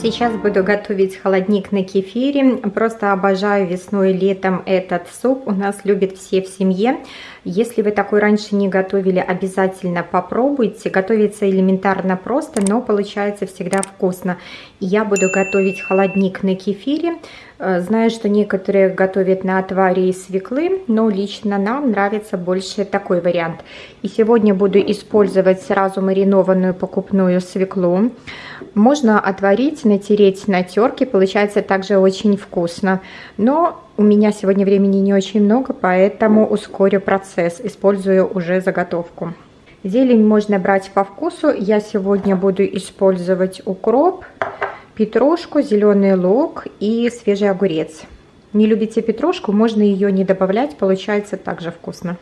Сейчас буду готовить холодник на кефире. Просто обожаю весной и летом этот суп. У нас любят все в семье. Если вы такой раньше не готовили, обязательно попробуйте. Готовится элементарно просто, но получается всегда вкусно. Я буду готовить холодник на кефире. Э, знаю, что некоторые готовят на отваре из свеклы, но лично нам нравится больше такой вариант. И сегодня буду использовать сразу маринованную покупную свеклу. Можно отварить, натереть на терке, получается также очень вкусно. Но у меня сегодня времени не очень много, поэтому ускорю процесс, использую уже заготовку. Зелень можно брать по вкусу. Я сегодня буду использовать укроп, петрушку, зеленый лук и свежий огурец. Не любите петрушку, можно ее не добавлять, получается также вкусно.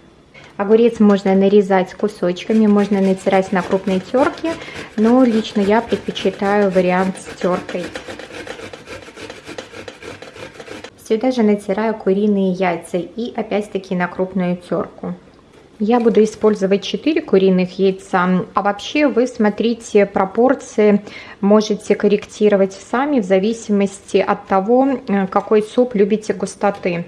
Огурец можно нарезать кусочками, можно натирать на крупной терке, но лично я предпочитаю вариант с теркой. Сюда же натираю куриные яйца и опять-таки на крупную терку. Я буду использовать 4 куриных яйца, а вообще вы смотрите пропорции, можете корректировать сами в зависимости от того, э, какой суп любите густоты.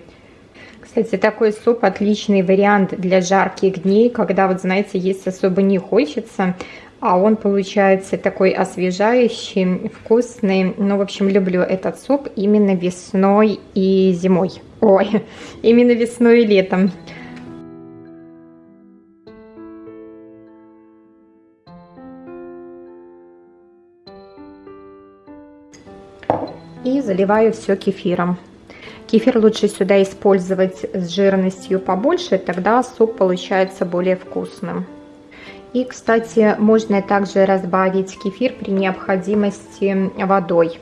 Кстати, такой суп отличный вариант для жарких дней, когда, вот знаете, есть особо не хочется, а он получается такой освежающий, вкусный. Ну, в общем, люблю этот суп именно весной и зимой. Ой, именно весной и летом. и заливаю все кефиром. Кефир лучше сюда использовать с жирностью побольше, тогда суп получается более вкусным. И, кстати, можно также разбавить кефир при необходимости водой.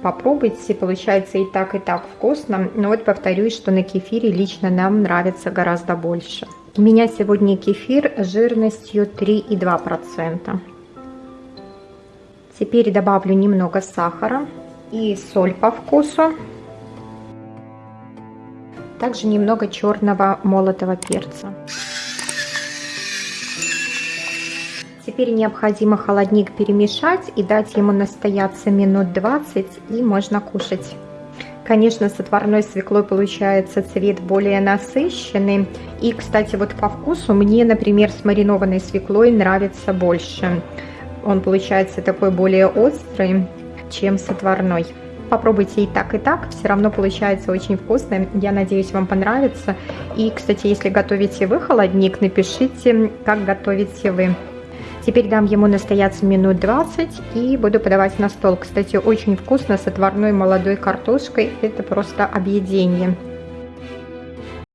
Попробуйте, получается и так, и так вкусно. Но вот повторюсь, что на кефире лично нам нравится гораздо больше. У меня сегодня кефир жирностью 3,2%. Теперь добавлю немного сахара и соль по вкусу. Также немного черного молотого перца. Теперь необходимо холодник перемешать и дать ему настояться минут 20 и можно кушать. Конечно, с отварной свеклой получается цвет более насыщенный. И, кстати, вот по вкусу мне, например, с маринованной свеклой нравится больше. Он получается такой более острый чем с отварной. Попробуйте и так, и так, все равно получается очень вкусно. Я надеюсь, вам понравится. И, кстати, если готовите вы холодник, напишите, как готовите вы. Теперь дам ему настояться минут 20 и буду подавать на стол. Кстати, очень вкусно с отварной молодой картошкой. Это просто объедение.